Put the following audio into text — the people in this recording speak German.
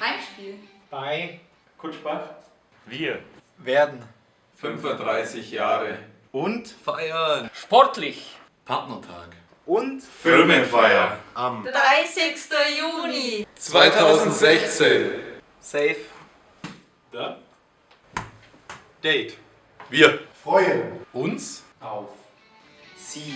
Heimspiel. Bei Kutschbach. Wir. werden 35 Jahre. Und feiern. sportlich Partnertag. Und Firmenfeier. am 30. Juni. 2016. Safe Da. Date. Wir. freuen Uns auf Sie.